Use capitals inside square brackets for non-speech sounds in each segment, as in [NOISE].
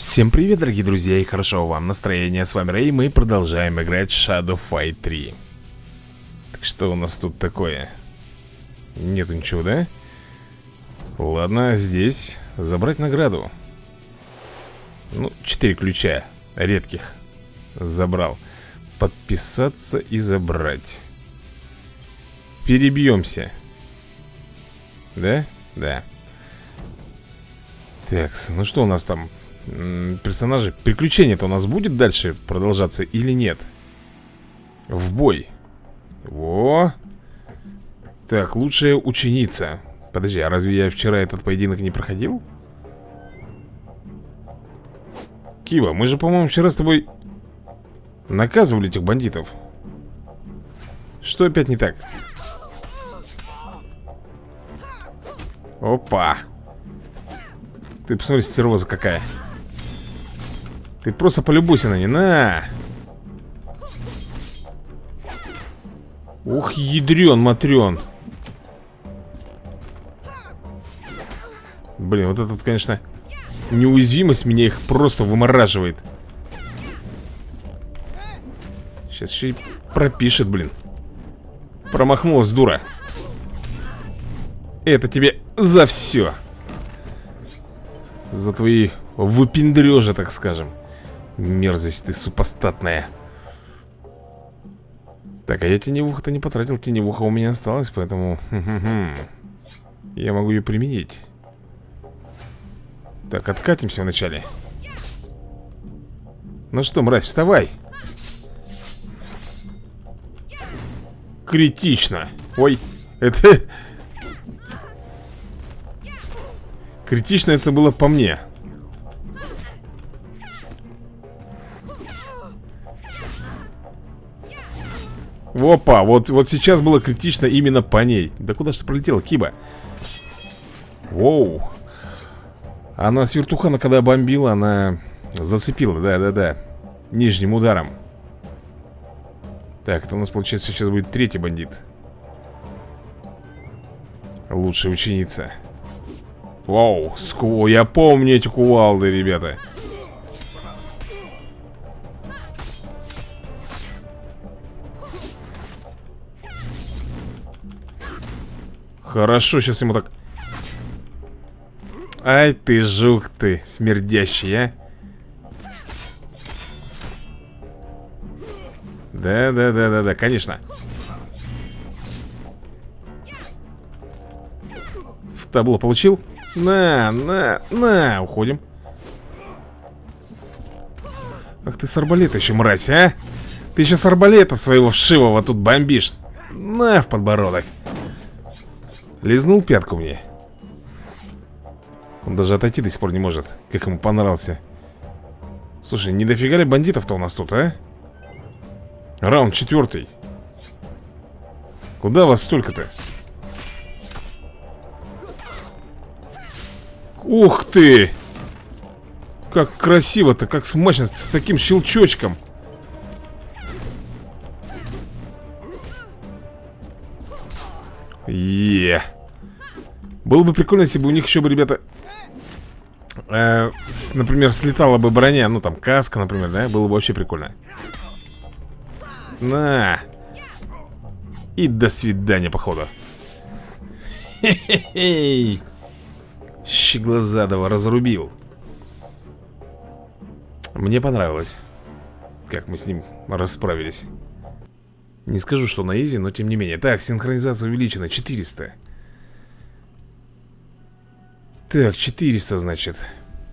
Всем привет, дорогие друзья, и хорошо вам настроения. С вами Рэй, мы продолжаем играть Shadow Fight 3. Так что у нас тут такое? Нету ничего, да? Ладно, здесь забрать награду. Ну, 4 ключа редких забрал. Подписаться и забрать. Перебьемся. Да? Да. Так, ну что у нас там? Персонажи Приключение-то у нас будет дальше продолжаться или нет? В бой Во Так, лучшая ученица Подожди, а разве я вчера этот поединок не проходил? Кива, мы же, по-моему, вчера с тобой Наказывали этих бандитов Что опять не так? Опа Ты посмотри, стервоза какая ты просто полюбуйся на нее, на! Ух, ядрен, матрен Блин, вот этот, конечно Неуязвимость меня их просто вымораживает. Сейчас еще и пропишет, блин. Промахнулась, дура. Это тебе за все За твои выпендрежи, так скажем Мерзость ты супостатная. Так, а я теневуха-то не потратил Теневуха у меня осталась, поэтому Я могу ее применить. Так, откатимся вначале. Ну что, мразь, вставай! Критично! Ой, это... [LAUGHS] Критично это было по мне Опа, вот, вот сейчас было критично именно по ней. Да куда же ты пролетела, Киба? Воу. Она с вертухана, когда бомбила, она зацепила, да-да-да Нижним ударом. Так, это у нас, получается, сейчас будет третий бандит. Лучшая ученица. Вау, ску... я помню эти кувалды, ребята Хорошо, сейчас ему так... Ай ты, жук ты, смердящий, а. Да-да-да-да-да, конечно. В табло получил? На, на, на, уходим. Ах ты с арбалета еще, мразь, а? Ты еще с арбалета своего вшивого тут бомбишь. На, в подбородок. Лизнул пятку мне Он даже отойти до сих пор не может Как ему понравился Слушай, не дофига ли бандитов-то у нас тут, а? Раунд четвертый Куда вас столько-то? Ух ты! Как красиво-то, как смачно С таким щелчочком Е. Было бы прикольно, если бы у них еще бы, ребята, э, например, слетала бы броня, ну там каска, например, да, было бы вообще прикольно. На. И до свидания, походу. Хе-хе-хей. Щеглазадова разрубил. Мне понравилось, как мы с ним расправились. Не скажу, что на изи, но тем не менее. Так, синхронизация увеличена, 400 Так, 400, значит.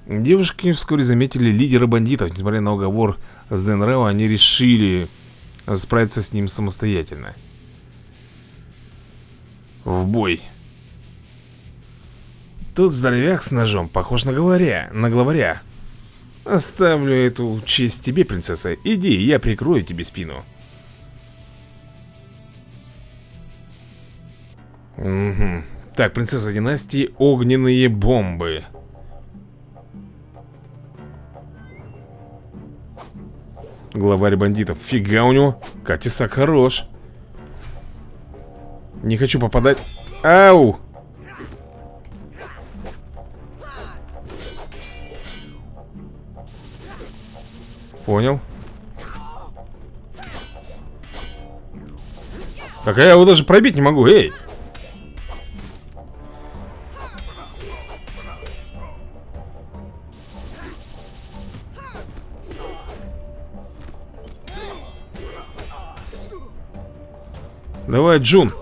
Девушки вскоре заметили лидера бандитов. Несмотря на уговор с Дэн Рэо Они решили справиться с ним самостоятельно. В бой. Тут здоровяк с ножом. Похож на говоря, на главаря. Оставлю эту честь тебе, принцесса. Иди, я прикрою тебе спину Угу. Так, принцесса династии Огненные бомбы Главарь бандитов. Фига у него. Катисак хорош. Не хочу попадать. Ау! Понял. Так, а я его даже пробить не могу, эй! Давай, Джун.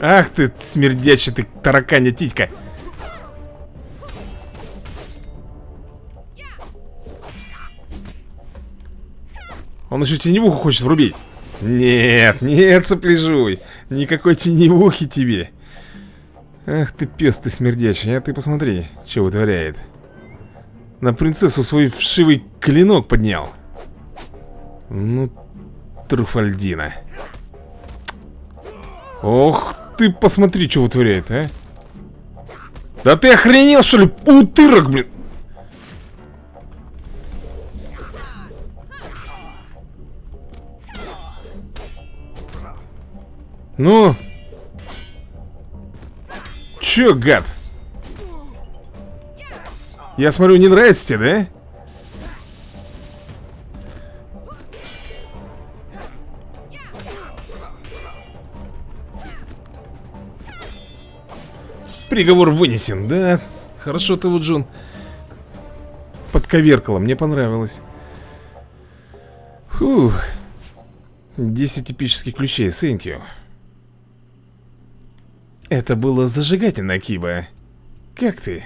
Ах ты, смердячий ты, тараканя титька. Он еще теневуху хочет врубить. Нет, нет, сопляжуй. Никакой теневухи тебе. Ах ты, пес ты смердячий, а ты посмотри, что вытворяет. На принцессу свой вшивый клинок поднял. Ну, Труфальдина. Ох ты, посмотри, что вытворяет, а. Да ты охренел, что ли? Утырок, блин. Ну? Чё, гад? Я смотрю, не нравится тебе, да? Приговор вынесен, да? Хорошо ты вот, Джун Подковеркала, мне понравилось Фух 10 эпических ключей, you Это было зажигательно, Киба Как ты?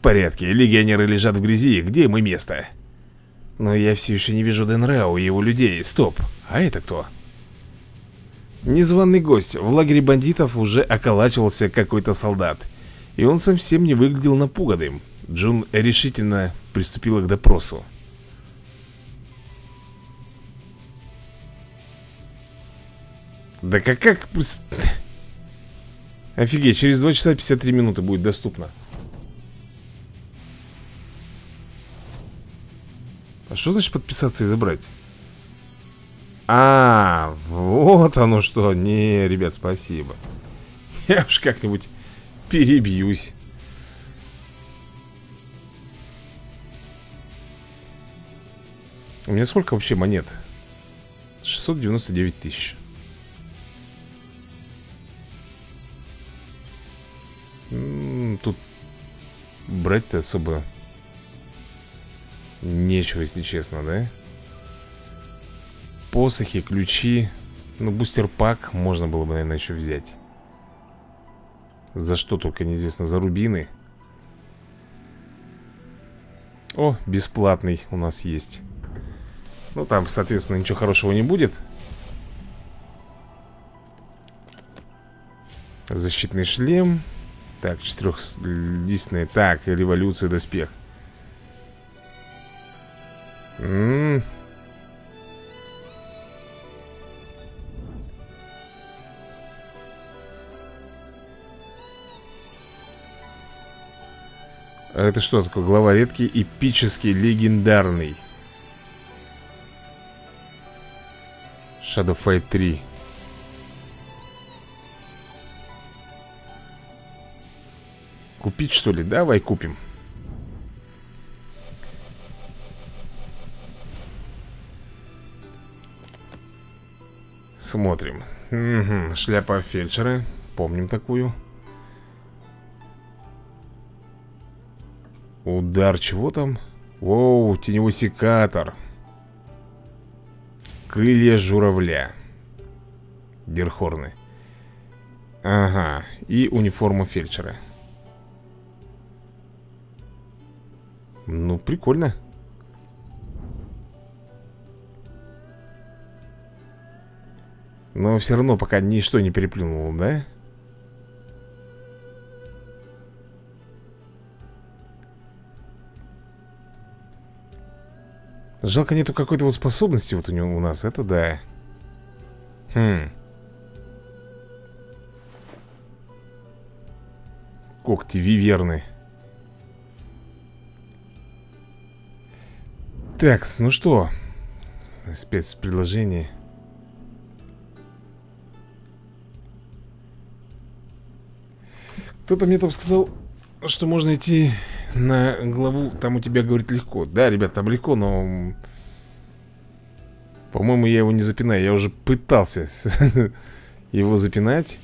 В порядке, легионеры лежат в грязи, где им и место Но я все еще не вижу Денрау и его людей Стоп, а это кто? Незваный гость. В лагере бандитов уже околачивался какой-то солдат. И он совсем не выглядел напуганным. Джун решительно приступила к допросу. Да как как... [LAUGHS] Офигеть, через 2 часа 53 минуты будет доступно. А что значит подписаться и забрать? А, вот оно что. Не, ребят, спасибо. [LAUGHS] Я уж как-нибудь перебьюсь. У меня сколько вообще монет? 699 тысяч. Тут брать-то особо нечего, если честно, да? посохи, ключи. Ну, бустер-пак можно было бы, наверное, еще взять. За что только неизвестно, за рубины. О, бесплатный у нас есть. Ну, там, соответственно, ничего хорошего не будет. Защитный шлем. Так, четырехлистный Так, революция, доспех Ммм А это что такое? Глава редкий, эпический, легендарный. Shadow Fight 3. Купить что ли? Давай купим. Смотрим. Угу. Шляпа фельдшера. Помним такую. Удар чего там? Воу, теневой секатор Крылья журавля Дерхорны Ага, и униформа фельдшера Ну, прикольно Но все равно пока ничто не переплюнуло, да? Жалко нету какой-то вот способности вот у него у нас, это да. Хм. Когти виверны. Так, ну что? Спецпредложение. Кто-то мне там сказал, что можно идти на главу, там у тебя, говорит, легко. Да, ребят, там легко, но... По-моему, я его не запинаю. Я уже пытался [LAUGHS] его запинать.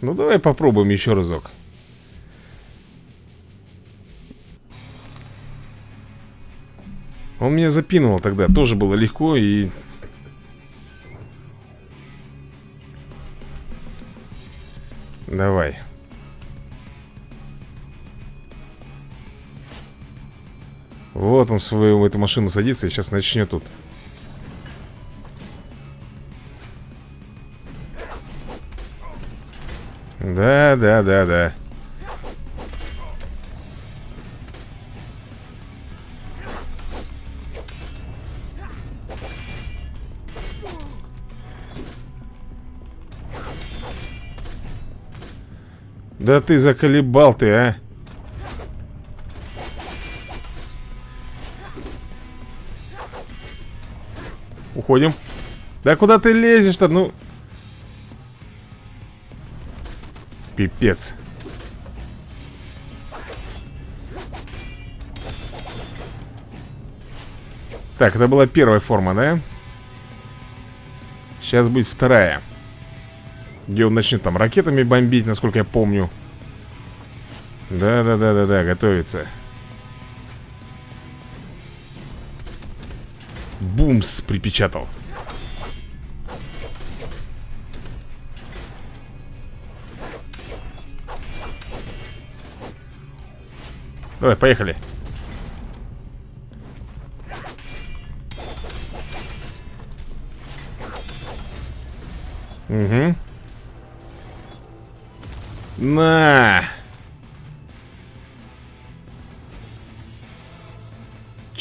Ну, давай попробуем еще разок. Он меня запинывал тогда, тоже было легко и... Давай. Вот он в свою в эту машину садится и сейчас начнет тут. Да, да, да, да. Да ты заколебал ты, а. Уходим. Да куда ты лезешь-то, ну. Пипец. Так, это была первая форма, да? Сейчас будет вторая. Где он начнет там ракетами бомбить, насколько я помню да-да-да-да-да, готовится. Бумс припечатал. Давай, поехали. Угу На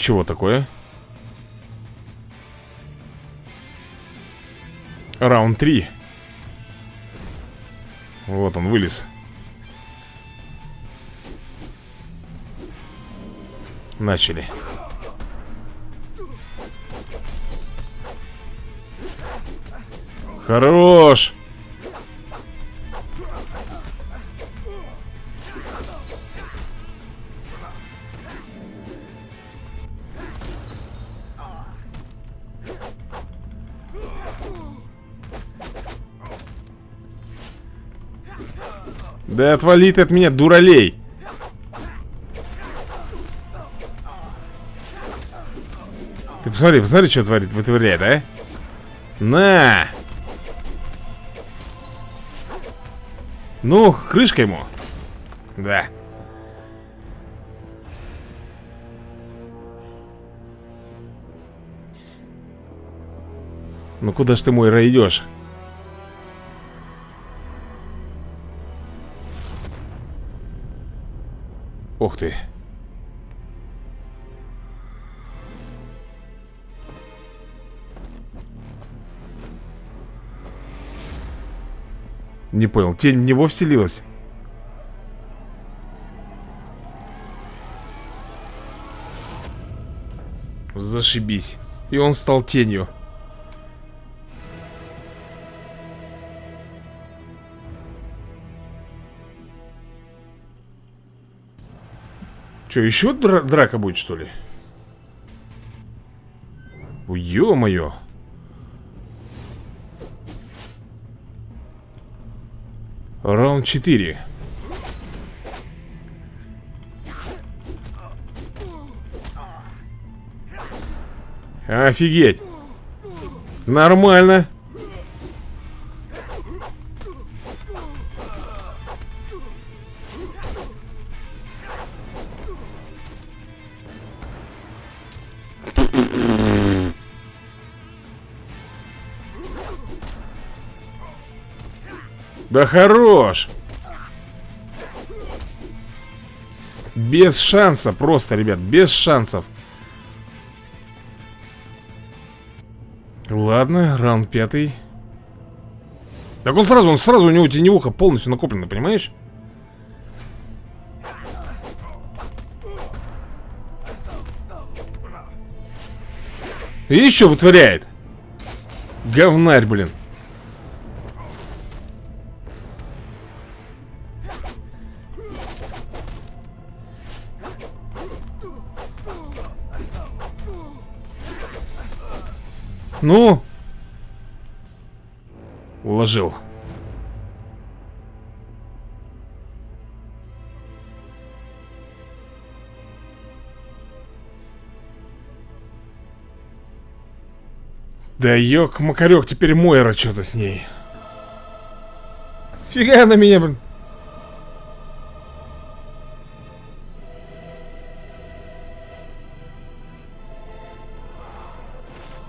Чего такое? Раунд 3 Вот он вылез. Начали. Хорош Да отвали ты от меня, дуралей. Ты посмотри, посмотри, что творит, вытворяет, а? На! Ну, крышка ему. Да. Ну куда ж ты, мой, идешь? Ух ты. Не понял, тень в него вселилась? Зашибись. И он стал тенью. Что, еще дра драка будет, что ли? Ё-моё. Раунд 4 Офигеть! Нормально Да хорош! Без шанса просто, ребят, без шансов. Ладно, раунд пятый. Так он сразу, он сразу, у него теневуха полностью накоплена, понимаешь? И еще вытворяет. Говнарь, блин. Ну? Уложил. Да ёк-макарёк, теперь Мойра что-то с ней. Фига на меня, блин.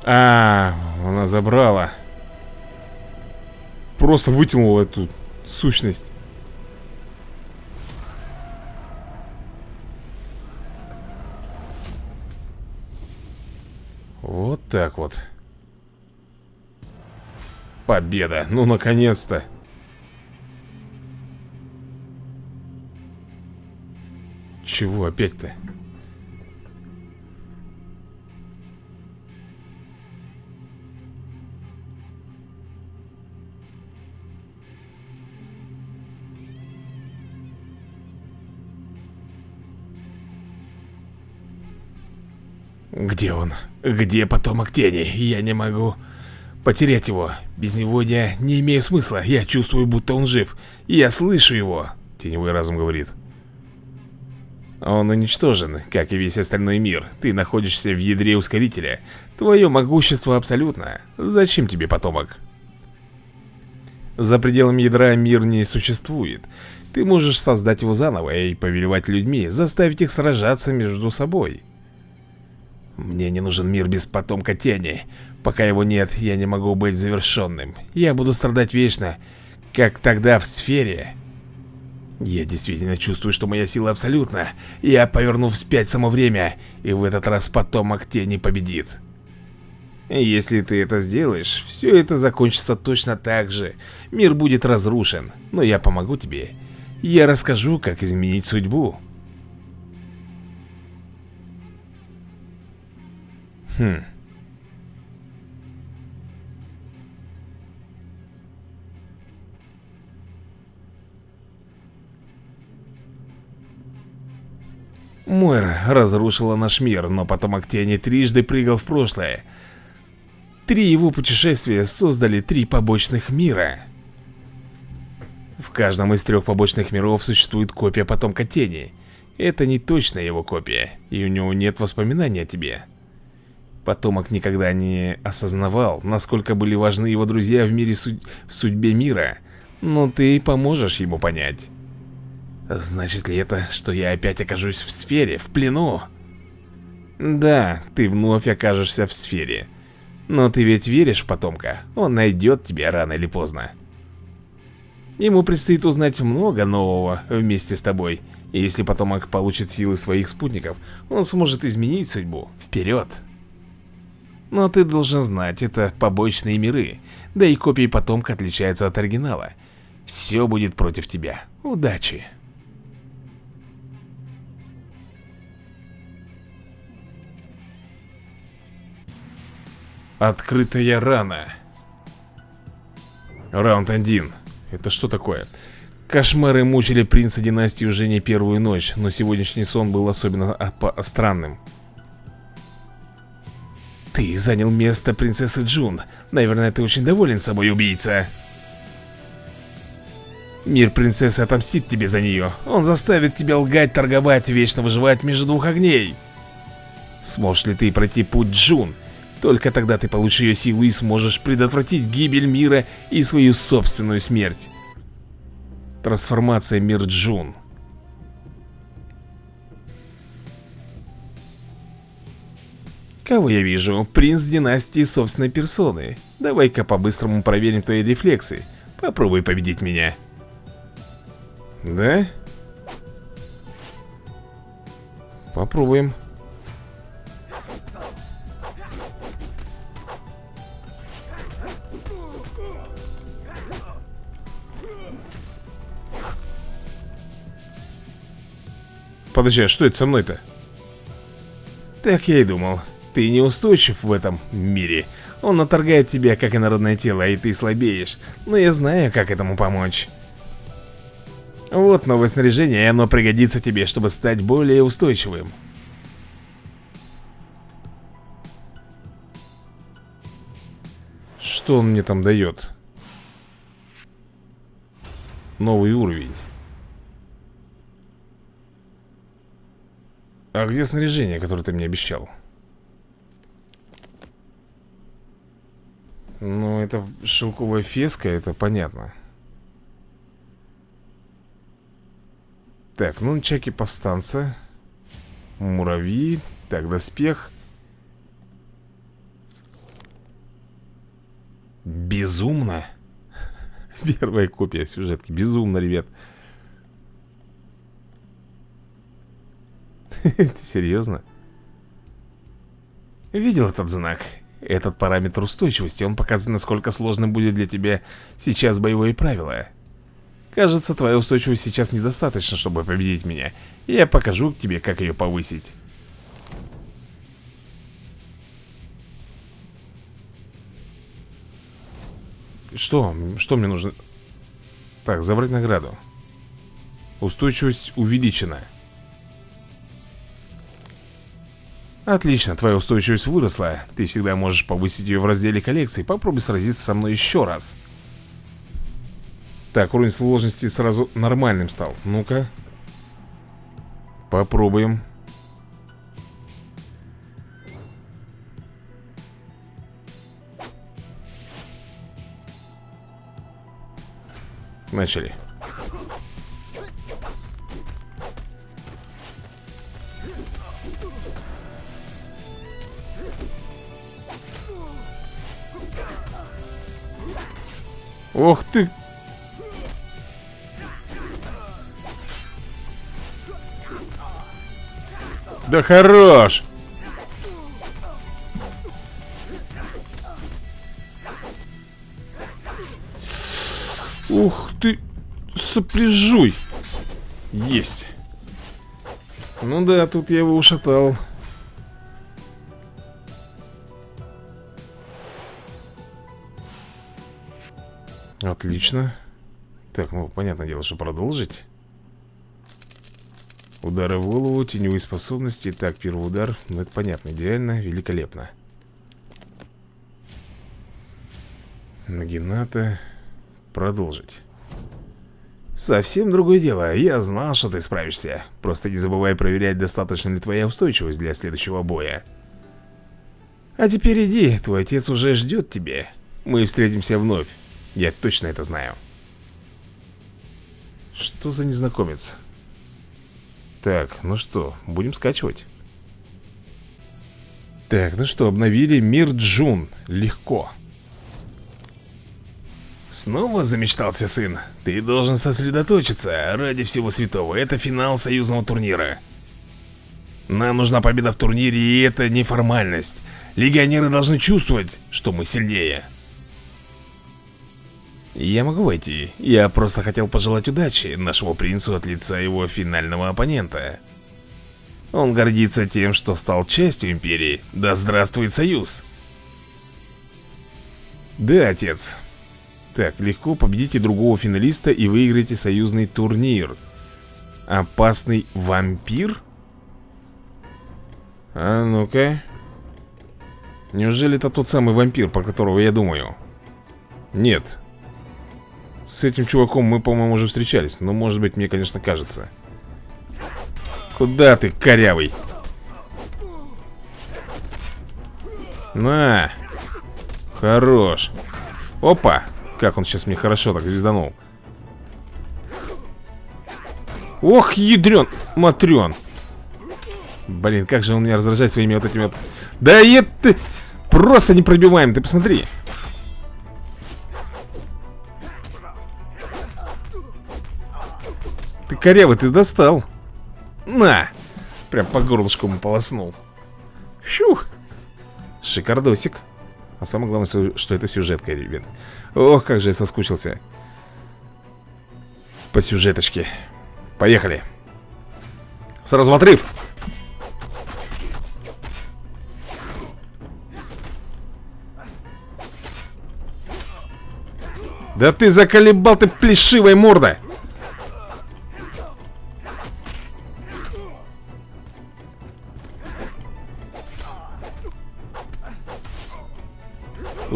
А, она забрала. Просто вытянула эту сущность. Вот так вот. Победа. Ну, наконец-то. Чего опять-то? Где он? Где потомок тени? Я не могу потерять его. Без него я не имею смысла. Я чувствую, будто он жив. Я слышу его. Теневой разум говорит. Он уничтожен, как и весь остальной мир. Ты находишься в ядре ускорителя. Твое могущество абсолютно. Зачем тебе потомок? За пределами ядра мир не существует. Ты можешь создать его заново и повелевать людьми, заставить их сражаться между собой. Мне не нужен мир без потомка тени. Пока его нет, я не могу быть завершенным. Я буду страдать вечно, как тогда в сфере. Я действительно чувствую, что моя сила абсолютна. Я поверну вспять само время, и в этот раз потомок тени победит. Если ты это сделаешь, все это закончится точно так же. Мир будет разрушен, но я помогу тебе. Я расскажу, как изменить судьбу. Хм. Мойра разрушила наш мир, но потом Актени трижды прыгал в прошлое. Три его путешествия создали три побочных мира. В каждом из трех побочных миров существует копия потомка Тени. Это не точная его копия, и у него нет воспоминаний о тебе. Потомок никогда не осознавал, насколько были важны его друзья в мире судь... в судьбе мира, но ты поможешь ему понять. Значит ли это, что я опять окажусь в сфере, в плену? Да, ты вновь окажешься в сфере. Но ты ведь веришь в потомка, он найдет тебя рано или поздно. Ему предстоит узнать много нового вместе с тобой. И если потомок получит силы своих спутников, он сможет изменить судьбу. Вперед! Но ты должен знать, это побочные миры, да и копии потомка отличаются от оригинала. Все будет против тебя. Удачи! Открытая рана. Раунд 1. Это что такое? Кошмары мучили принца династии уже не первую ночь, но сегодняшний сон был особенно странным. Ты занял место принцессы Джун. Наверное, ты очень доволен собой, убийца. Мир принцессы отомстит тебе за нее. Он заставит тебя лгать, торговать, вечно выживать между двух огней. Сможешь ли ты пройти путь Джун? Только тогда ты получишь ее силу и сможешь предотвратить гибель мира и свою собственную смерть. Трансформация мир Джун. Кого я вижу? Принц династии собственной персоны. Давай-ка по-быстрому проверим твои рефлексы. Попробуй победить меня. Да? Попробуем. Подожди, а что это со мной-то? Так я и думал. Ты неустойчив в этом мире. Он наторгает тебя, как инородное тело, и ты слабеешь. Но я знаю, как этому помочь. Вот новое снаряжение, и оно пригодится тебе, чтобы стать более устойчивым. Что он мне там дает? Новый уровень. А где снаряжение, которое ты мне обещал? Ну, это шелковая феска, это понятно. Так, ну, чеки повстанца. Муравьи. Так, доспех. Безумно. [LAUGHS] Первая копия сюжетки. Безумно, ребят. [LAUGHS] Ты серьезно? Видел этот знак? Этот параметр устойчивости, он показывает, насколько сложным будет для тебя сейчас боевое правило. Кажется, твоя устойчивость сейчас недостаточно, чтобы победить меня. Я покажу тебе, как ее повысить. Что? Что мне нужно? Так, забрать награду. Устойчивость увеличена. Отлично, твоя устойчивость выросла. Ты всегда можешь повысить ее в разделе коллекции. Попробуй сразиться со мной еще раз. Так, уровень сложности сразу нормальным стал. Ну-ка. Попробуем. Начали. Ох ты! Да хорош! Ух ты, сопляжуй! Есть. Ну да, тут я его ушатал. Отлично. Так, ну, понятное дело, что продолжить. Удары в голову, теневые способности. Так, первый удар. Ну, это понятно, идеально, великолепно. Нагината. Продолжить. Совсем другое дело. Я знал, что ты справишься. Просто не забывай проверять, достаточно ли твоя устойчивость для следующего боя. А теперь иди, твой отец уже ждет тебя. Мы встретимся вновь. Я точно это знаю. Что за незнакомец? Так, ну что, будем скачивать? Так, ну что, обновили мир Джун. Легко. Снова замечтался сын? Ты должен сосредоточиться ради всего святого. Это финал союзного турнира. Нам нужна победа в турнире, и это не формальность. Легионеры должны чувствовать, что мы сильнее. Я могу войти. Я просто хотел пожелать удачи нашему принцу от лица его финального оппонента. Он гордится тем, что стал частью Империи. Да здравствует Союз! Да, отец. Так, легко победите другого финалиста и выиграете союзный турнир. Опасный вампир? А ну-ка. Неужели это тот самый вампир, про которого я думаю? Нет. С этим чуваком мы, по-моему, уже встречались. Но, может быть, мне, конечно, кажется. Куда ты, корявый? На! Хорош! Опа! Как он сейчас мне хорошо так звезданул. Ох, ядрен, матрен Блин, как же он меня раздражает своими вот этими вот Да это просто не пробиваем, ты посмотри корявый, ты достал. На Прям по горлышку ему полоснул. Фух Шикардосик. А самое главное, что это сюжетка, ребят. Ох, как же я соскучился. По сюжеточке. Поехали. Сразу в отрыв. Да ты заколебал ты плешивая морда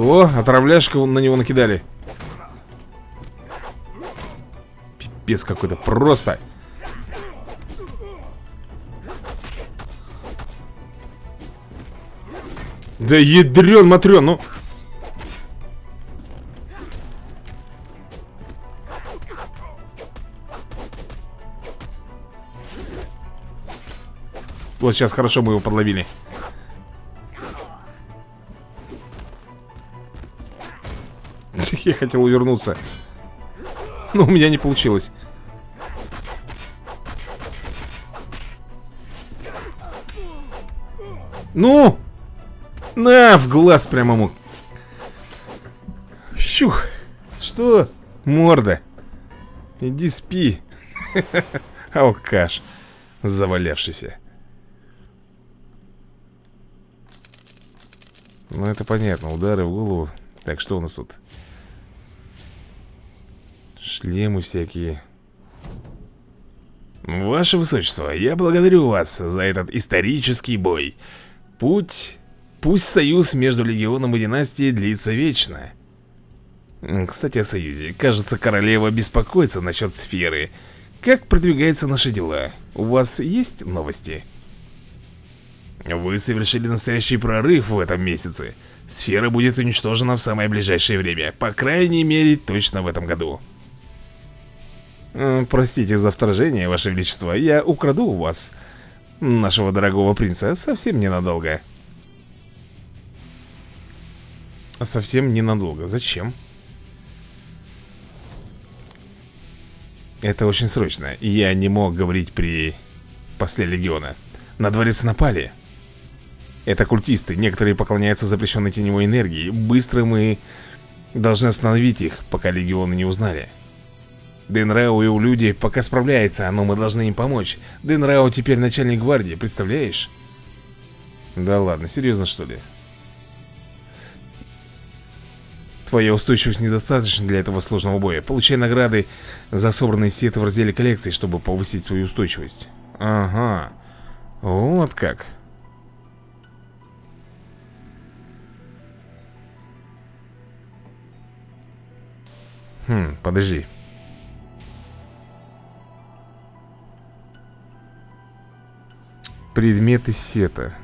О, отравляшка на него накидали. Пипец какой-то, просто. Да ядрен, матрен, ну. Вот сейчас хорошо мы его подловили Я хотел увернуться Но у меня не получилось Ну! На, в глаз прямо ему Щух Что? Морда Иди спи [LAUGHS] Алкаш Завалявшийся Ну это понятно, удары в голову Так, что у нас тут? Шлемы всякие. Ваше Высочество, я благодарю вас за этот исторический бой. Путь... Пусть союз между Легионом и Династией длится вечно. Кстати о союзе. Кажется, королева беспокоится насчет сферы. Как продвигаются наши дела? У вас есть новости? Вы совершили настоящий прорыв в этом месяце. Сфера будет уничтожена в самое ближайшее время. По крайней мере, точно в этом году Простите за вторжение, Ваше Величество. Я украду у вас Нашего дорогого принца совсем ненадолго. Совсем ненадолго. Зачем? Это очень срочно. Я не мог говорить при после легиона. На дворец напали. Это культисты, некоторые поклоняются запрещенной теневой энергии. Быстро мы должны остановить их, пока легионы не узнали Денрао и у люди пока справляется, но мы должны им помочь Денрао теперь начальник гвардии, представляешь? Да ладно, серьезно что ли? Твоя устойчивость недостаточна для этого сложного боя Получай награды за собранные сеты в разделе коллекции, чтобы повысить свою устойчивость Ага Вот как Хм, подожди. Предметы сета.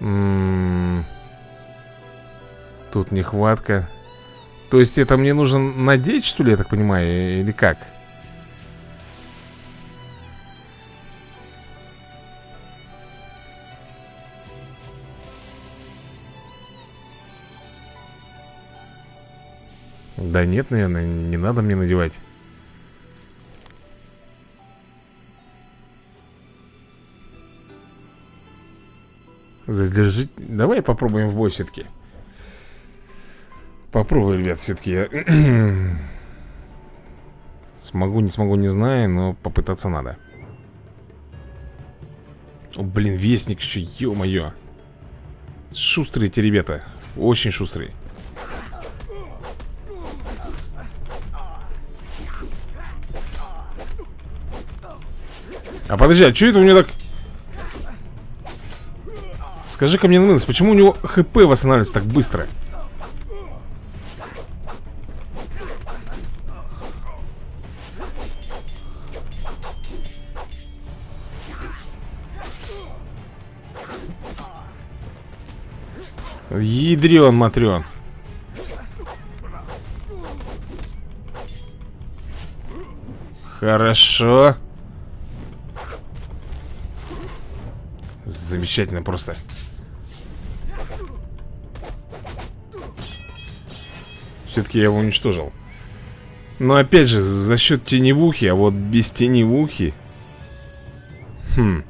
М -м -м. Тут нехватка. То есть это мне нужно надеть, что ли, я так понимаю, или как? Да нет, наверное, не надо мне надевать. Задержить Давай попробуем в бой все-таки Попробуй, ребят, все-таки [CLEARS THROAT] Смогу, не смогу, не знаю Но попытаться надо. О, Блин, вестник еще, ё-моё. Шустрые эти ребята Очень шустрые А подожди, а что это у него так... Скажи-ка мне, Нылс, почему у него ХП восстанавливается так быстро? Ядрен, матрен Хорошо Замечательно просто. Все-таки я его уничтожил. Но опять же, за счет теневухи А вот без теневухи Хм.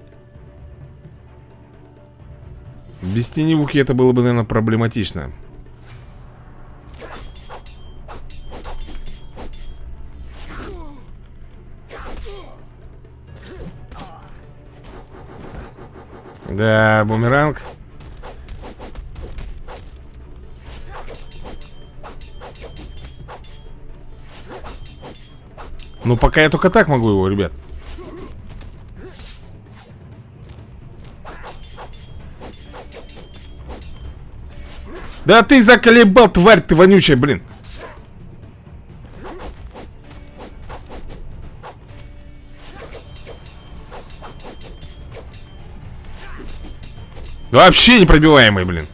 Без теневухи это было бы, наверное, проблематично Да, бумеранг. Ну, пока я только так могу его, ребят. Да ты заколебал, тварь ты вонючая, блин Вообще непробиваемый, блин.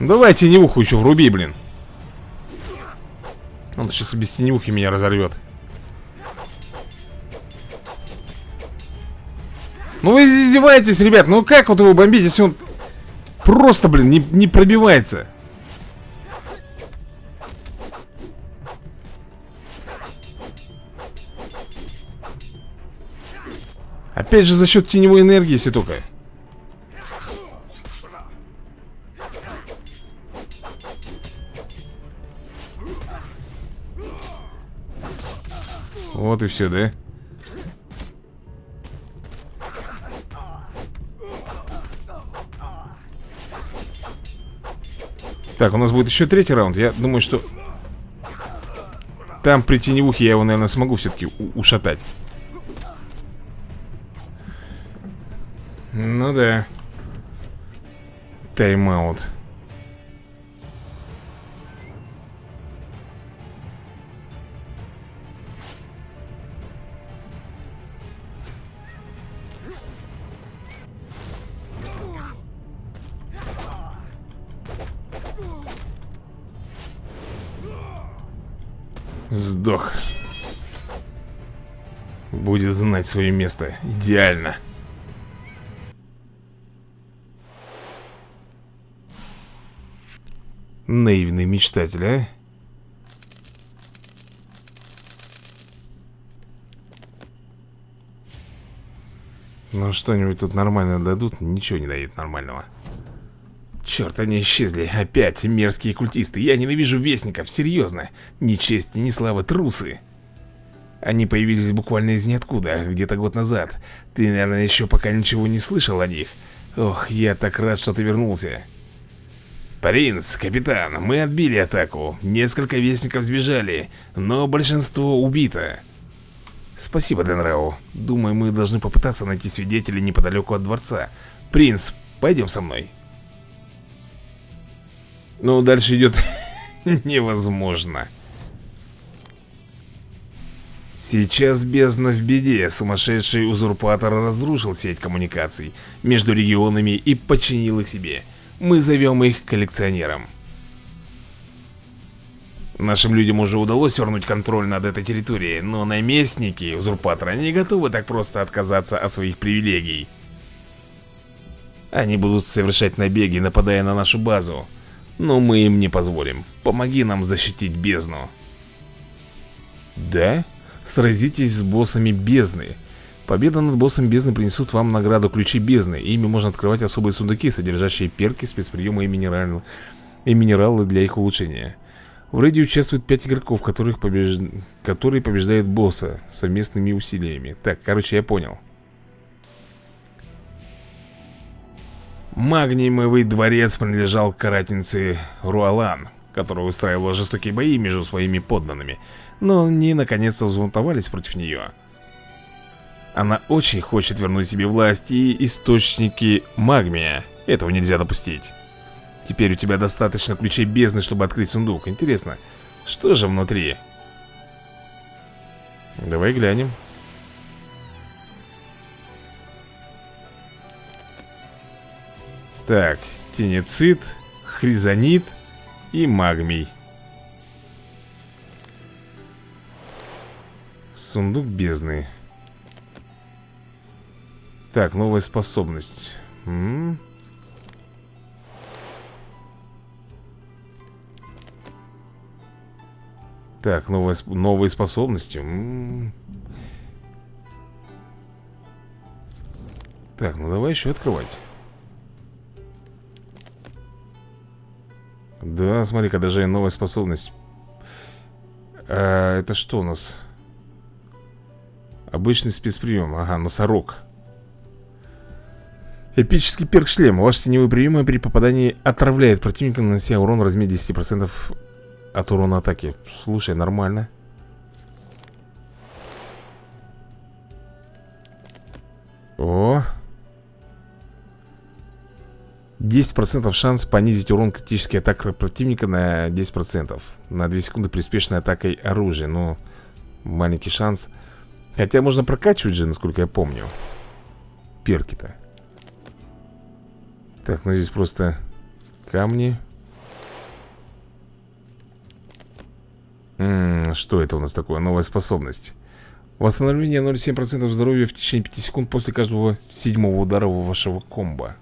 Давай теневуху еще вруби, блин. Он сейчас без теневухи меня разорвет. Ну вы издеваетесь, ребят. Ну как вот его бомбить, если он Просто, блин, не, не пробивается Опять же за счет теневой энергии, если только. Вот и все, да? Так, у нас будет еще третий раунд. Я думаю, что Там при теневухе я его, наверное, смогу все-таки ушатать Ну да Тайм-аут. Сдох. Будет знать свое место. Идеально Наивный мечтатель, а? Ну что-нибудь тут нормально дадут Ничего не дают нормального Черт, они исчезли. Опять мерзкие культисты. Я ненавижу вестников, серьезно. Ни чести, ни славы, трусы. Они появились буквально из ниоткуда, где-то год назад. Ты, наверное, еще пока ничего не слышал о них. Ох, я так рад, что ты вернулся. Принц, капитан, мы отбили атаку. Несколько вестников сбежали, но большинство убито. Спасибо, Денрау. Думаю, мы должны попытаться найти свидетелей неподалеку от дворца. Принц, пойдем со мной. Ну, дальше идет [LAUGHS] невозможно. Сейчас бездна в беде. Сумасшедший узурпатор разрушил сеть коммуникаций между регионами и подчинил их себе. Мы зовем их коллекционером. Нашим людям уже удалось вернуть контроль над этой территорией, но наместники узурпатора не готовы так просто отказаться от своих привилегий. Они будут совершать набеги, нападая на нашу базу. Но мы им не позволим. Помоги нам защитить бездну. Да? Сразитесь с боссами бездны. Победа над боссом бездны принесут вам награду ключи бездны. Ими можно открывать особые сундуки, содержащие перки, спецприемы и минералы, и минералы для их улучшения. В рейде участвуют 5 игроков, которых побеж... которые побеждают босса совместными усилиями. Так, короче, я понял. Магниевый дворец принадлежал карательнице Руалан, которая устраивала жестокие бои между своими подданными, но они наконец-то взбунтовались против нее. Она очень хочет вернуть себе власть и источники магмия. Этого нельзя допустить. Теперь у тебя достаточно ключей бездны, чтобы открыть сундук. Интересно, что же внутри? Давай глянем. Так, тенецит, хризонит и магмий. Сундук бездны. Так, новая способность. М -м. Так, новая, новые способности. М -м. Так, ну давай еще открывать. Да, смотри-ка, даже новая способность а, Это что у нас? Обычный спецприем, ага, носорог Эпический перк шлем. Ваш теневой прием при попадании отравляет противника, нанося урон в размере 10% от урона атаки. Слушай, нормально. О! 10% шанс понизить урон критической атаки противника на 10% На 2 секунды при успешной атакой оружия Ну, маленький шанс Хотя можно прокачивать же, насколько я помню Перки-то Так, ну здесь просто камни М -м, Что это у нас такое? Новая способность Восстановление 0,7% здоровья в течение 5 секунд после каждого седьмого удара вашего комбо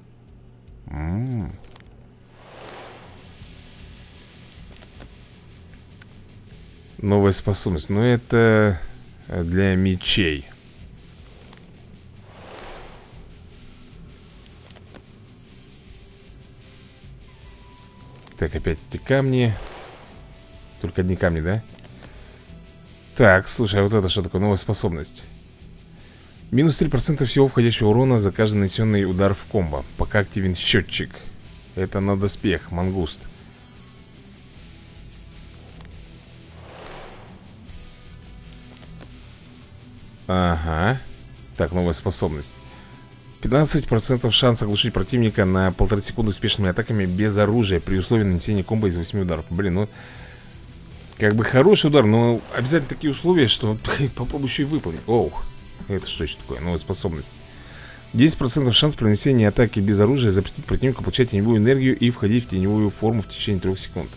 М -м. Новая способность. Но это для мечей. Так, опять эти камни. Только одни камни, да? Так, слушай, а вот это что такое? Новая способность. Минус 3% всего входящего урона за каждый нанесенный удар в комбо Пока активен счетчик Это на доспех, мангуст Ага Так, новая способность 15% шанс оглушить противника на полторы секунды успешными атаками без оружия При условии нанесения комбо из 8 ударов Блин, ну Как бы хороший удар, но обязательно такие условия, что [LAUGHS] попробуй еще и выполнить Оу это что еще такое? Новая способность 10% шанс при нанесении атаки без оружия запретить противнику получать теневую энергию и входить в теневую форму в течение 3 секунд.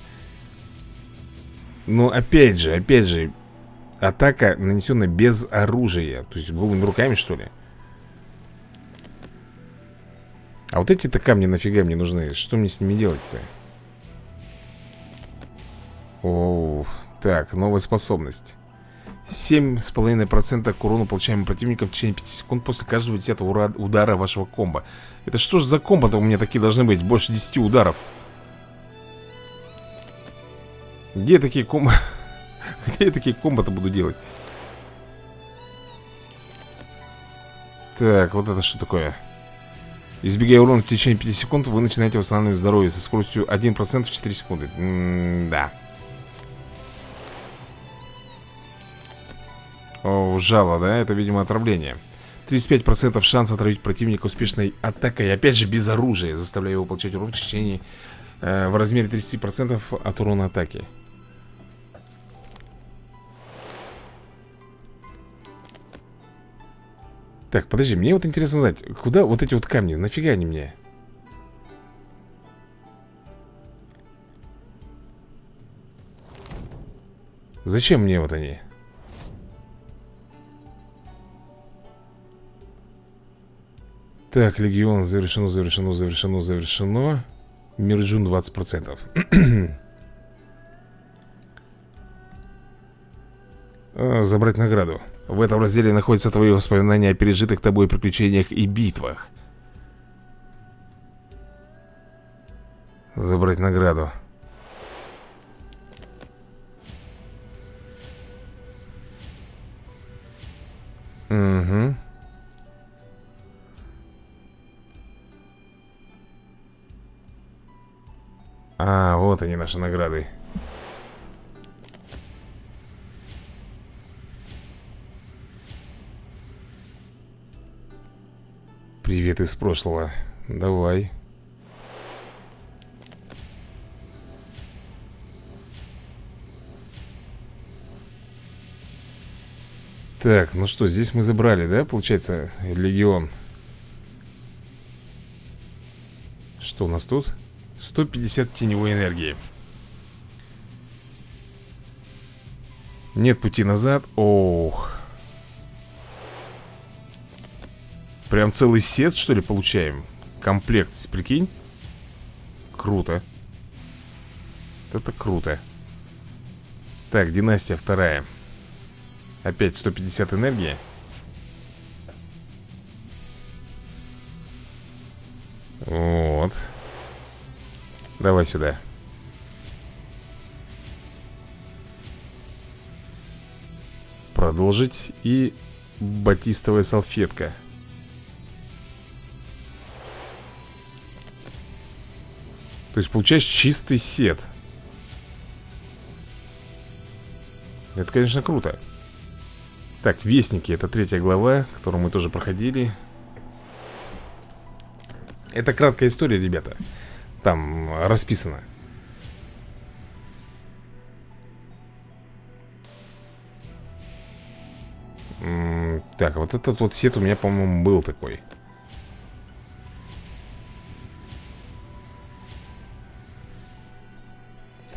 Но опять же, опять же, атака нанесенная без оружия. То есть голыми руками, что ли? А вот эти-то камни нафига мне нужны? Что мне с ними делать-то? О, так, новая способность 7,5% к урону, получаемым противником в течение 5 секунд после каждого 10 удара вашего комбо. Это что ж за комбо-то у меня такие должны быть? Больше 10 ударов. Где такие комбо... [LAUGHS] Где я такие комбо-то буду делать? Так, вот это что такое? Избегая урона в течение 5 секунд, вы начинаете восстанавливать здоровье со скоростью 1% в 4 секунды. М -да. О, жало, да? Это, видимо, отравление 35% шанс отравить противника успешной атакой Опять же, без оружия Заставляя его получать урон в течение э, В размере 30% от урона атаки Так, подожди, мне вот интересно знать Куда вот эти вот камни, нафига они мне? Зачем мне вот они? Так, Легион завершено, завершено, завершено, завершено Мирджун 20% [CLEARS THROAT] Забрать награду. В этом разделе находятся твои воспоминания о пережитых тобой приключениях и битвах. Забрать награду. Угу А, вот они наши награды Привет из прошлого. Давай. Так, ну что, здесь мы забрали, да, получается, легион? Что у нас тут? 150 теневой энергии. Нет пути назад. Ох Прям целый сет, что ли, получаем? Комплект, прикинь Круто Это круто Так, династия вторая Опять 150 энергии Вот Давай сюда. Продолжить. И батистовая салфетка. То есть получаешь чистый сет. Это, конечно, круто. Так, Вестники, это третья глава Которую мы тоже проходили. Это краткая история, ребята. Там расписано. Так, вот этот вот сет у меня, по-моему, был такой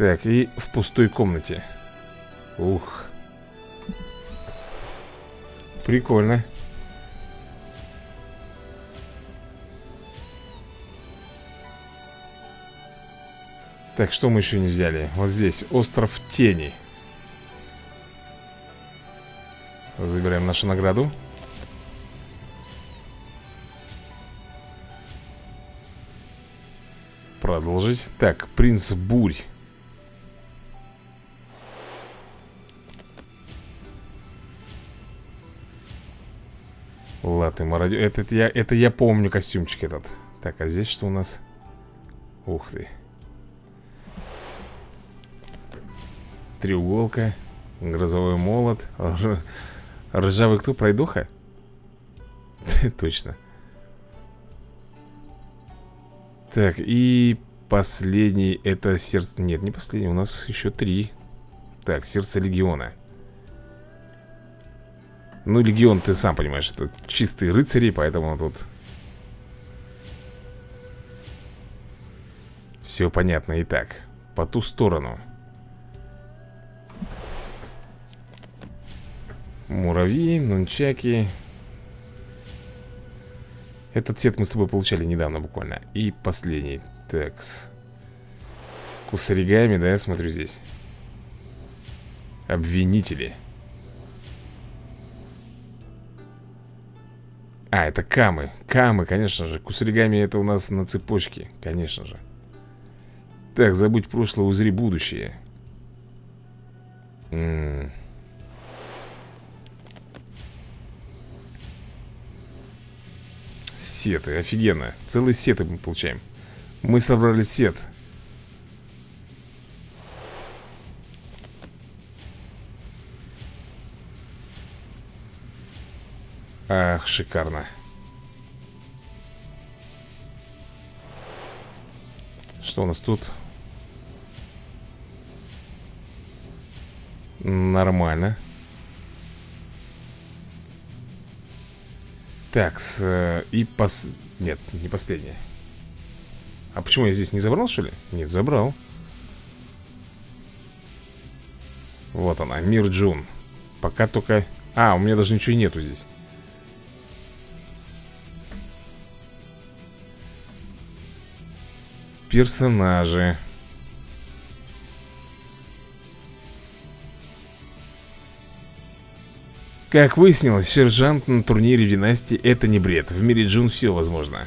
Так, и в пустой комнате. Ух. Прикольно. Так, что мы еще не взяли? Вот здесь, остров тени Забираем нашу награду. Продолжить. Так, принц бурь Латы мародер этот я, Это я помню костюмчик этот Так, а здесь что у нас? Ух ты Треуголка Грозовой молот Ржавый кто? Пройдоха? [LAUGHS] Точно Так, и последний Это сердце... Нет, не последний, у нас еще три Так, сердце легиона Ну, легион, ты сам понимаешь Это чистые рыцари, поэтому тут Все понятно. Итак, по ту сторону. Муравьи, нунчаки. Этот сет мы с тобой получали недавно буквально. И последний. Такс С кусаригами, да, я смотрю здесь. Обвинители А, это камы. Камы, конечно же. Кусаригами это у нас на цепочке Конечно же. Так, забудь прошлое, узри будущее. М. -м -м. Сеты, офигенно. Целые сеты мы получаем. Мы собрали сет Ах, шикарно. Что у нас тут? Нормально. Так, с, э, и пос... Нет, не последняя А почему я здесь не забрал, что ли? Нет, забрал. Вот она, Мир Джун. Пока только... А, у меня даже ничего нету здесь Персонажи. Как выяснилось, сержант на турнире династии это не бред. В мире Джун все возможно.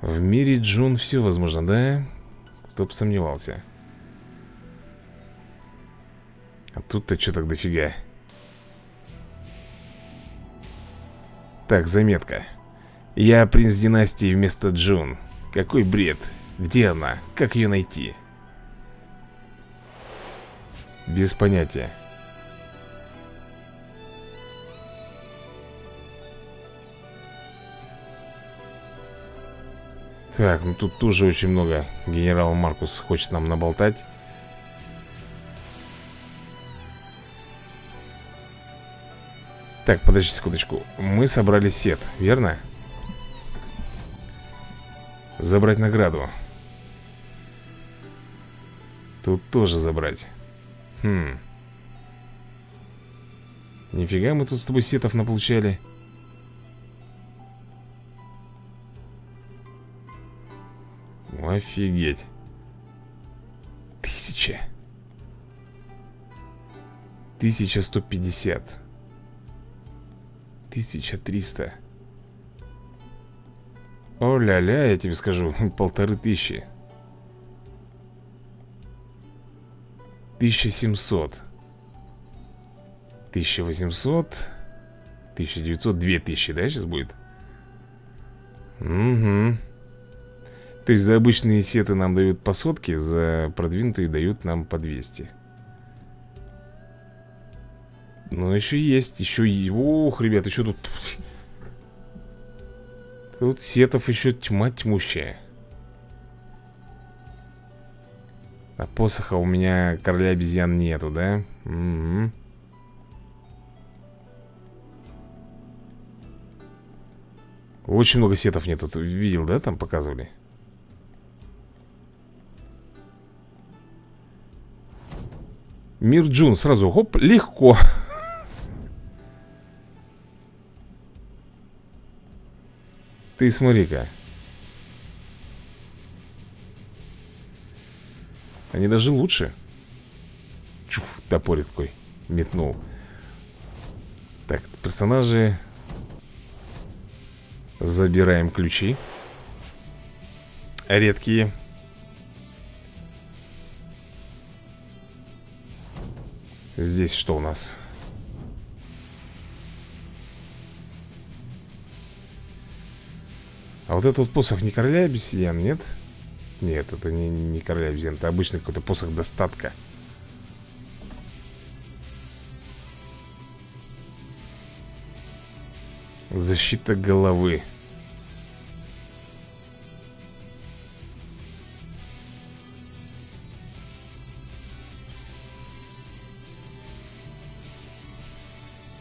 В мире Джун все возможно, да? Кто бы сомневался. А тут-то что так дофига? Так, заметка Я принц династии вместо Джун Какой бред Где она? Как ее найти? Без понятия. Так, ну тут тоже очень много Генерал Маркус хочет нам наболтать Так, подожди секундочку Мы собрали сет, верно? Забрать награду Тут тоже забрать Хм. Нифига мы тут с тобой сетов наполучали. Офигеть. Тысяча. Тысяча сто пятьдесят. Тысяча триста. О-ля-ля, я тебе скажу, [LAUGHS] полторы тысячи. 1700 1800 1900, 2000, да, сейчас будет? Угу. То есть за обычные сеты нам дают по сотке, за продвинутые дают нам по 200. Но еще есть, еще. Ох, ребят, еще тут... [LAUGHS] Тут сетов еще тьма тьмущая. А посоха у меня короля обезьян нету, да? Угу. Очень много сетов нету. Ты видел, да, там показывали? Мир Джун сразу, хоп, легко [LAUGHS] Ты смотри-ка. Они даже лучше. Чух, топорик такой Метнул. Так, персонажи. Забираем ключи. Редкие. Здесь что у нас? А вот этот посох не короля обезьян, нет? Нет, это не, не короля обезьян Это обычный какой-то посох достатка Защита головы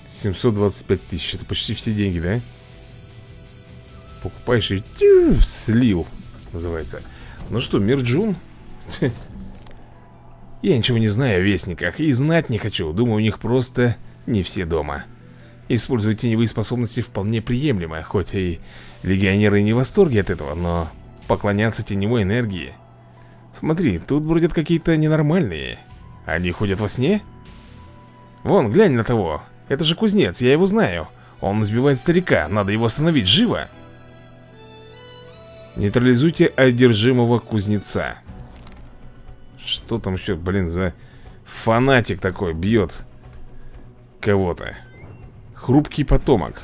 725 тысяч Это почти все деньги, да? Покупаешь и тю, слил Называется. Ну что, Мирджун? [LAUGHS] Я ничего не знаю о вестниках И знать не хочу. Думаю, у них просто не все дома. Использовать теневые способности вполне приемлемо Хоть и легионеры не в восторге от этого Но поклоняться теневой энергии. Смотри, тут бродят какие-то ненормальные. Они ходят во сне? Вон, глянь на того. Это же кузнец, я его знаю. Он избивает старика, надо его остановить, живо Нейтрализуйте одержимого кузнеца. Что там еще, блин, за фанатик такой бьет Кого-то? Хрупкий потомок.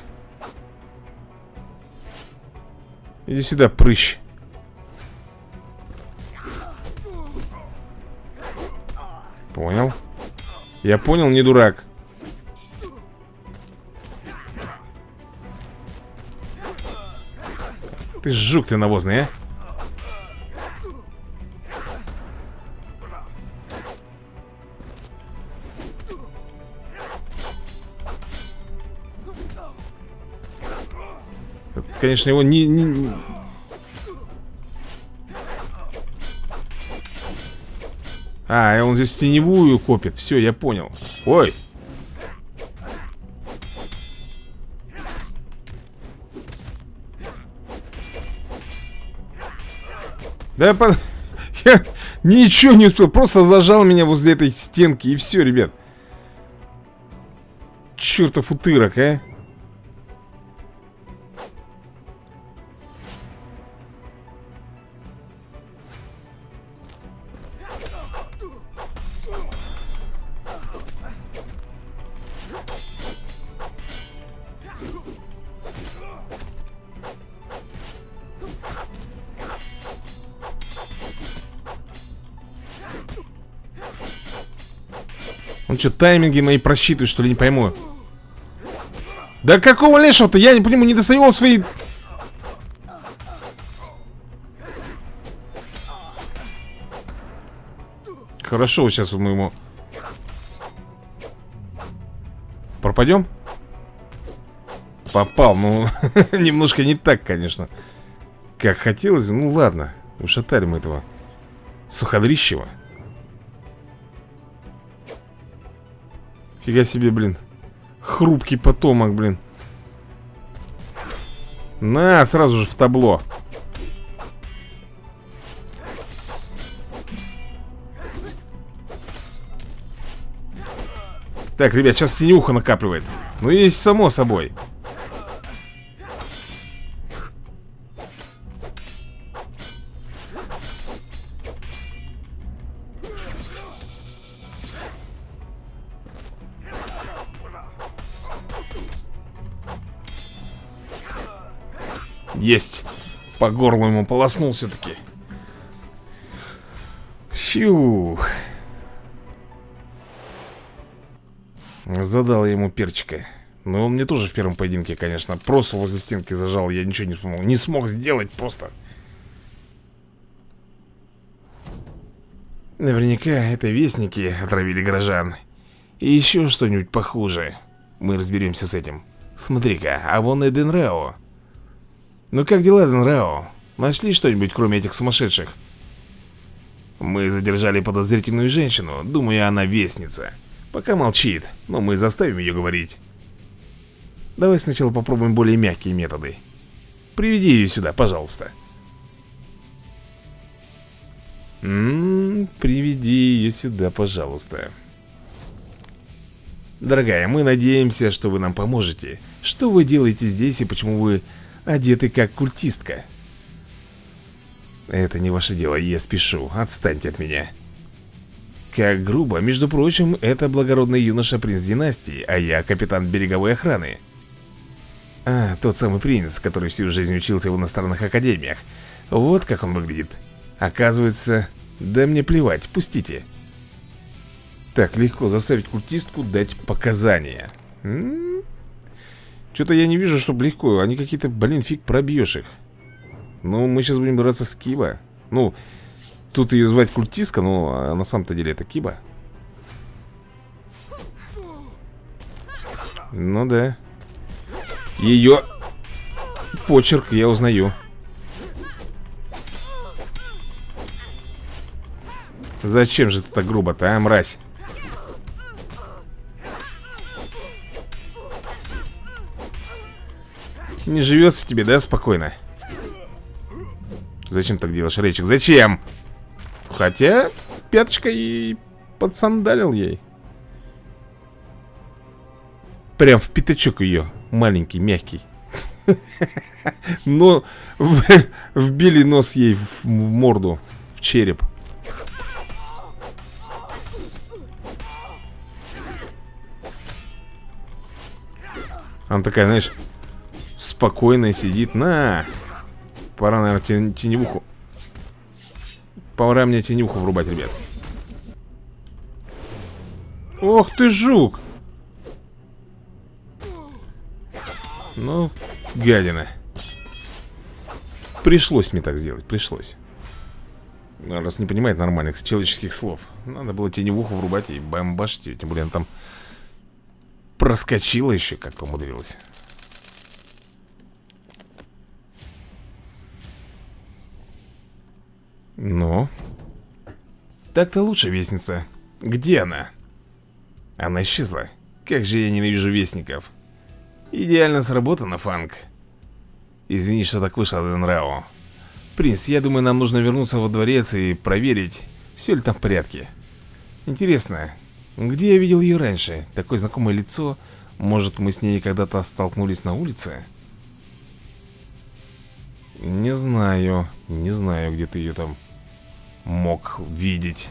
Иди сюда, прыщ. Понял? Я понял, не дурак Ты жук ты навозный, а? Конечно, его не, не... А, он здесь теневую копит. Все, я понял. Ой Да я, по... [LAUGHS] я ничего не успел Просто зажал меня возле этой стенки И все, ребят. Чертов утырок, а Что, тайминги мои просчитывает, что ли, не пойму Да какого лешего-то? Я не понимаю, не достаю он свои... Хорошо, сейчас мы ему... Пропадем? Попал, ну, [LAUGHS] немножко не так, конечно Как хотелось, ну ладно Ушатали мы этого Суходрищева Фига себе, блин. Хрупкий потомок, блин. На, сразу же в табло. Так, ребят, сейчас тенюха накапливает. Ну, есть само собой Есть. По горлу ему полоснул все-таки. Фух. Задал я ему перчика. Но он мне тоже в первом поединке, конечно, просто возле стенки зажал. Я ничего не смог, не смог сделать просто. Наверняка это вестники отравили горожан. И еще что-нибудь похуже. Мы разберемся с этим. Смотри-ка, а вон и Денрао. Ну как дела, Денрао? Нашли что-нибудь, кроме этих сумасшедших? Мы задержали подозрительную женщину. Думаю, она вестница. Пока молчит, но мы заставим ее говорить. Давай сначала попробуем более мягкие методы. Приведи ее сюда, пожалуйста. М -м, приведи ее сюда, пожалуйста. Дорогая, мы надеемся, что вы нам поможете. Что вы делаете здесь и почему вы одеты как культистка? Это не ваше дело, я спешу. Отстаньте от меня. Как грубо, между прочим, это благородный юноша принц династии, а я капитан береговой охраны. А, тот самый принц, который всю жизнь учился в иностранных академиях. Вот как он выглядит. Оказывается, да мне плевать, пустите. Так, легко заставить культистку дать показания. Что-то я не вижу, чтобы легко. Они какие-то, блин, фиг пробьешь их. Ну, мы сейчас будем драться с Киба. Ну, Тут ее звать культистка, но на самом-то деле это Киба. Ну да. Ее почерк я узнаю. Зачем же ты так грубо-то, а, мразь? Не живется тебе, да, спокойно? Зачем так делаешь, Рейчик? Зачем? Хотя пяточка и подсандалил ей. Прям в пятачок ее. Маленький, мягкий. Но вбили нос ей в морду, в череп. Она такая, знаешь, спокойная сидит. На! Пора, наверное, теневуху Пора мне тенюху врубать, ребят Ох ты, жук Ну, гадина Пришлось мне так сделать, пришлось ну, Раз не понимает нормальных человеческих слов Надо было теневуху врубать и бомбашить Тем более она там проскочила еще как-то умудрилась Ну? Так-то лучше, вестница. Где она? Она исчезла. Как же я ненавижу вестников. Идеально сработано, Фанк. Извини, что так вышло, Денрао. Принц, я думаю, нам нужно вернуться во дворец и проверить, все ли там в порядке. Интересно, где я видел ее раньше? Такое знакомое лицо. Может, мы с ней когда-то столкнулись на улице? Не знаю, не знаю, где ты ее там мог видеть.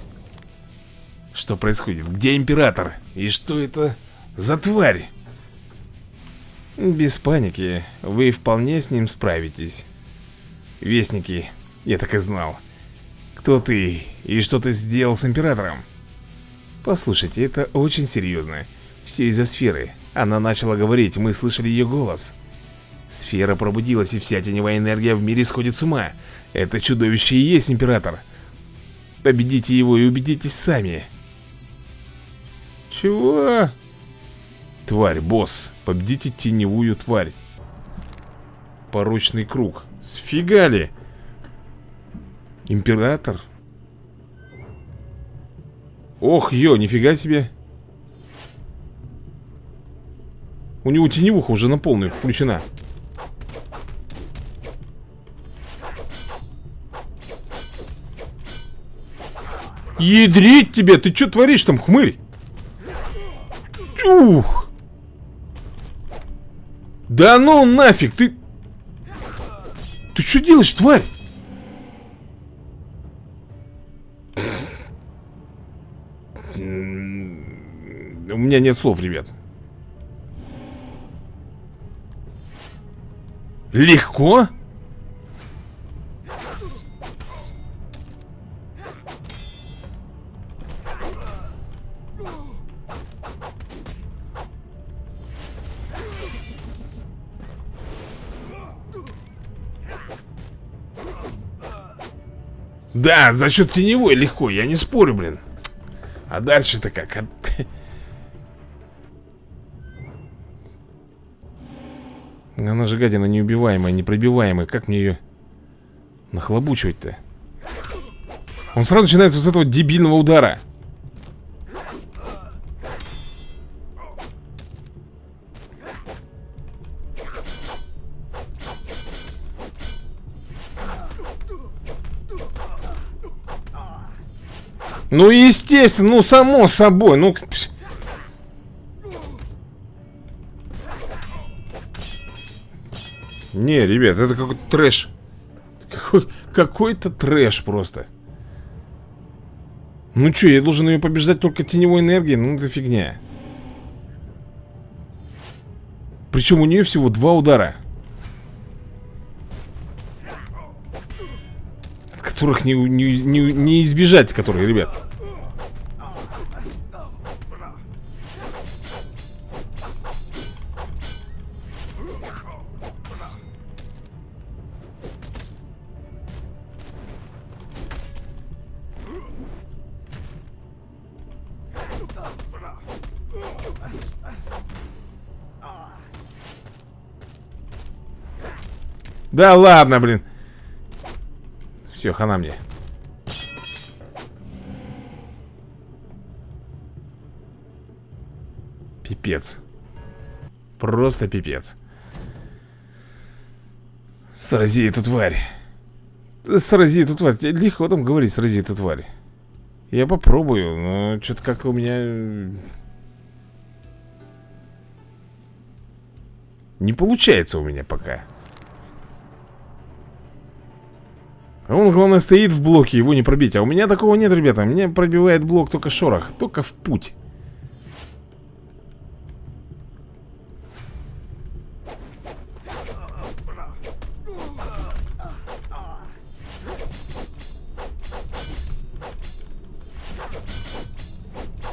Что происходит? Где император? И что это за тварь? Без паники, вы вполне с ним справитесь. Вестники, я так и знал. Кто ты и что ты сделал с императором? Послушайте, это очень серьезно. Все из-за сферы. Она начала говорить, мы слышали ее голос. Сфера пробудилась, и вся теневая энергия в мире сходит с ума. Это чудовище и есть император. Победите его и убедитесь сами. Чего? Тварь, босс. Победите теневую тварь. Порочный круг. Сфига ли? Император? Ох, ё, нифига себе. У него теневуха уже на полную включена. Ядрить тебе! Ты что творишь там, хмырь? Ух! Да ну нафиг, ты... Ты что делаешь, тварь? У меня нет слов, ребят. Легко? Да, за счет теневой легко, я не спорю, блин А дальше-то как? Она же гадина неубиваемая, непробиваемая Как мне ее нахлобучивать-то? Он сразу начинается с этого дебильного удара Ну, естественно, ну, само собой, ну... Не, ребят, это какой-то трэш. Какой-то какой трэш просто. Ну что, я должен ее побеждать только теневой энергией? Ну, это фигня. Причем у нее всего два удара. От которых не, не, не, не избежать, которые, ребят Да ладно, блин. Все, хана мне. Пипец. Просто пипец. Срази эту тварь. Срази эту тварь. Легко там говорить, срази эту тварь. Я попробую, но что-то как-то у меня... Не получается у меня пока. Он, главное, стоит в блоке, его не пробить. А у меня такого нет, ребята. Меня пробивает блок только шорох, только в путь.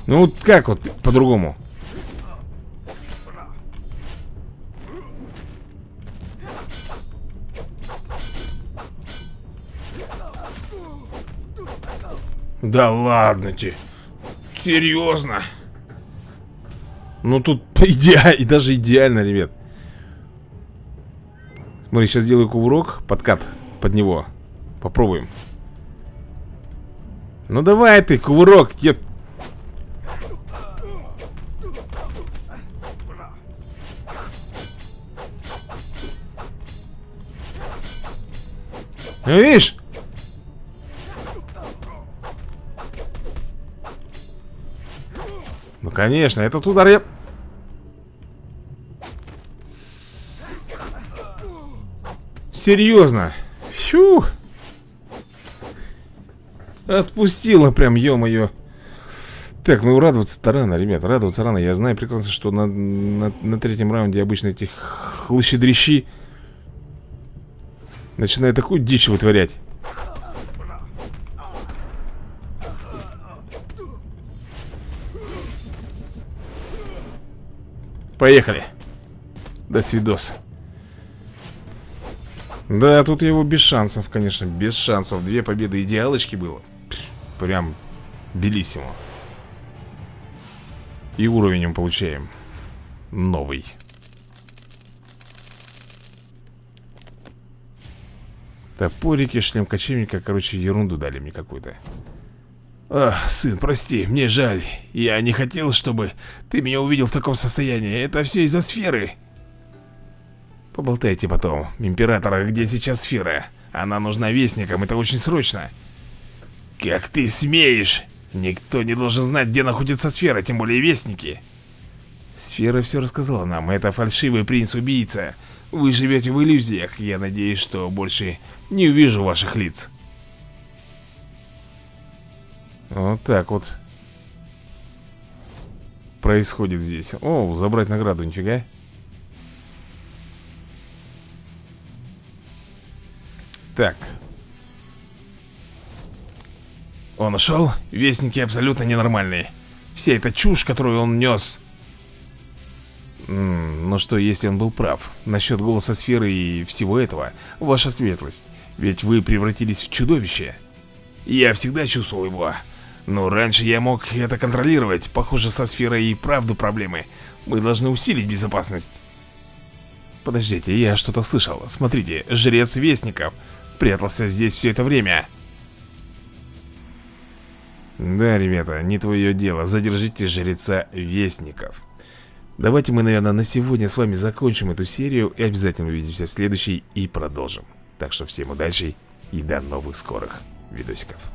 Ну вот как вот по-другому? Да ладно тебе. Серьезно? Ну тут [LAUGHS] идеально, и даже идеально, ребят. Смотри, сейчас делаю кувырок, подкат под него. Попробуем. Ну давай ты, кувырок, я... Ну, видишь? Конечно, этот удар я... Серьезно? Фью. Отпустила прям, ё-моё. Так, ну радоваться-то рано, ребят, радоваться рано. Я знаю прекрасно, что на, на, на третьем раунде обычно этих хлыщедрищи начинают такую дичь вытворять. Поехали. До свидос. Да, тут его без шансов, конечно, без шансов. Две победы идеалочки было. Прям белиссимо. И уровень получаем. Новый. Топорики, шлем кочевника, короче, ерунду дали мне какую-то. Ах, сын, прости, мне жаль. Я не хотел, чтобы ты меня увидел в таком состоянии. Это все из-за сферы. Поболтайте потом. Императора, где сейчас сфера? Она нужна вестникам, это очень срочно. Как ты смеешь? Никто не должен знать, где находится сфера, тем более вестники. Сфера все рассказала нам. Это фальшивый принц-убийца. Вы живете в иллюзиях. Я надеюсь, что больше не увижу ваших лиц. Вот так вот Происходит здесь. О, забрать награду, нифига. Так. Он ушел? Вестники абсолютно ненормальные. Вся эта чушь, которую он нес. М Ну что, если он был прав? Насчет голоса сферы и всего этого? Ваша светлость. Ведь вы превратились в чудовище. Я всегда чувствовал его. Но раньше я мог это контролировать. Похоже, со сферой и правду проблемы. Мы должны усилить безопасность. Подождите, я что-то слышал. Смотрите, жрец Вестников прятался здесь все это время. Да, ребята, не твое дело. Задержите жреца Вестников. Давайте мы, наверное, на сегодня с вами закончим эту серию и обязательно увидимся в следующей и продолжим. Так что всем удачи и до новых скорых видосиков.